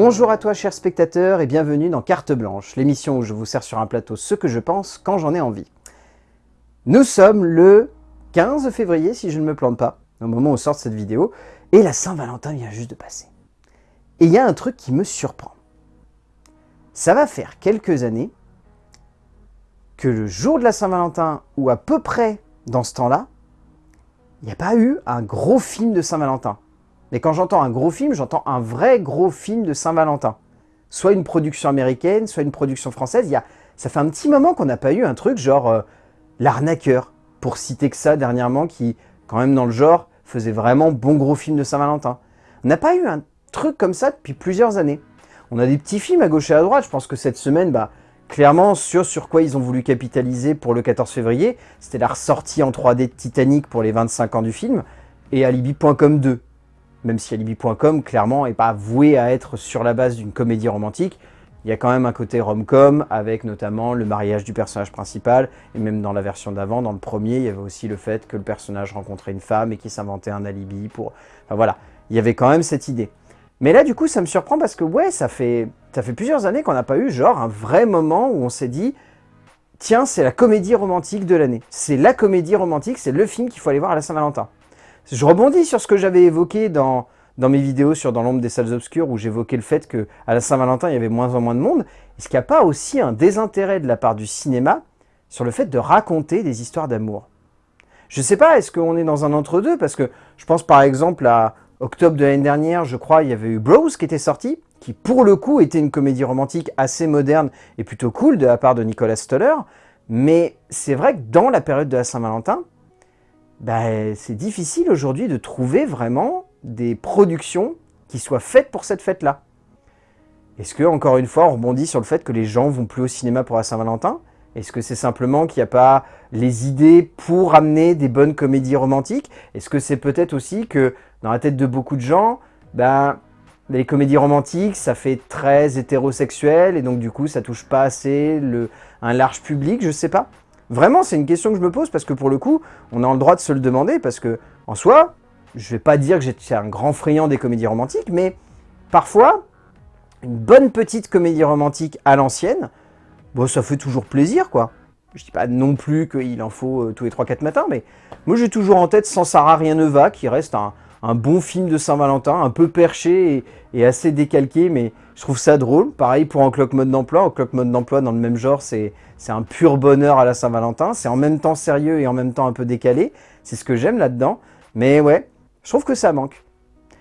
Bonjour à toi chers spectateurs et bienvenue dans Carte Blanche, l'émission où je vous sers sur un plateau ce que je pense quand j'en ai envie. Nous sommes le 15 février si je ne me plante pas, au moment où sort cette vidéo, et la Saint-Valentin vient juste de passer. Et il y a un truc qui me surprend. Ça va faire quelques années que le jour de la Saint-Valentin, ou à peu près dans ce temps-là, il n'y a pas eu un gros film de Saint-Valentin. Mais quand j'entends un gros film, j'entends un vrai gros film de Saint-Valentin. Soit une production américaine, soit une production française. Y ça fait un petit moment qu'on n'a pas eu un truc genre euh, L'arnaqueur, pour citer que ça dernièrement, qui, quand même dans le genre, faisait vraiment bon gros film de Saint-Valentin. On n'a pas eu un truc comme ça depuis plusieurs années. On a des petits films à gauche et à droite. Je pense que cette semaine, bah, clairement, sur, sur quoi ils ont voulu capitaliser pour le 14 février, c'était la ressortie en 3D de Titanic pour les 25 ans du film, et Alibi.com 2 même si Alibi.com, clairement, n'est pas voué à être sur la base d'une comédie romantique, il y a quand même un côté rom-com, avec notamment le mariage du personnage principal, et même dans la version d'avant, dans le premier, il y avait aussi le fait que le personnage rencontrait une femme et qu'il s'inventait un alibi pour... Enfin voilà, il y avait quand même cette idée. Mais là, du coup, ça me surprend parce que, ouais, ça fait, ça fait plusieurs années qu'on n'a pas eu, genre, un vrai moment où on s'est dit « Tiens, c'est la comédie romantique de l'année. C'est la comédie romantique, c'est le film qu'il faut aller voir à la Saint-Valentin. » Je rebondis sur ce que j'avais évoqué dans, dans mes vidéos sur Dans l'ombre des salles obscures, où j'évoquais le fait qu'à la Saint-Valentin, il y avait moins en moins de monde. Est-ce qu'il n'y a pas aussi un désintérêt de la part du cinéma sur le fait de raconter des histoires d'amour? Je ne sais pas, est-ce qu'on est dans un entre-deux? Parce que je pense par exemple à octobre de l'année dernière, je crois, il y avait eu Bros qui était sorti, qui pour le coup était une comédie romantique assez moderne et plutôt cool de la part de Nicolas Stoller. Mais c'est vrai que dans la période de la Saint-Valentin, bah, c'est difficile aujourd'hui de trouver vraiment des productions qui soient faites pour cette fête-là. Est-ce que, encore une fois, on rebondit sur le fait que les gens vont plus au cinéma pour la Saint-Valentin? Est-ce que c'est simplement qu'il n'y a pas les idées pour amener des bonnes comédies romantiques? Est-ce que c'est peut-être aussi que, dans la tête de beaucoup de gens, ben, les comédies romantiques, ça fait très hétérosexuel, et donc du coup, ça touche pas assez le, un large public, je sais pas. Vraiment, c'est une question que je me pose parce que pour le coup, on a le droit de se le demander parce que, en soi, je vais pas dire que j'étais un grand friand des comédies romantiques, mais parfois, une bonne petite comédie romantique à l'ancienne, bon, ça fait toujours plaisir, quoi. Je dis pas non plus qu'il en faut euh, tous les 3-4 matins, mais moi j'ai toujours en tête Sans Sarah Rien ne va, qui reste un, bon film de Saint-Valentin, un peu perché et, assez décalqué, mais je trouve ça drôle. Pareil pour Un clock mode d'emploi. Un clock mode d'emploi dans le même genre, c'est un pur bonheur à la Saint-Valentin. C'est en même temps sérieux et en même temps un peu décalé. C'est ce que j'aime là-dedans. Mais ouais, je trouve que ça manque.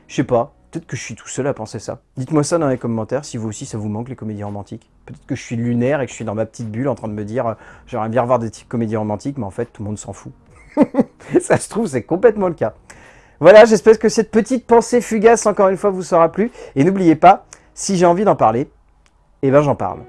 Je sais pas, peut-être que je suis tout seul à penser ça. Dites-moi ça dans les commentaires si vous aussi ça vous manque les comédies romantiques. Peut-être que je suis lunaire et que je suis dans ma petite bulle en train de me dire euh, j'aimerais bien revoir des comédies romantiques, mais en fait tout le monde s'en fout. ça se trouve c'est complètement le cas. Voilà, j'espère que cette petite pensée fugace encore une fois vous sera plu. Et n'oubliez pas, si j'ai envie d'en parler, eh ben j'en parle.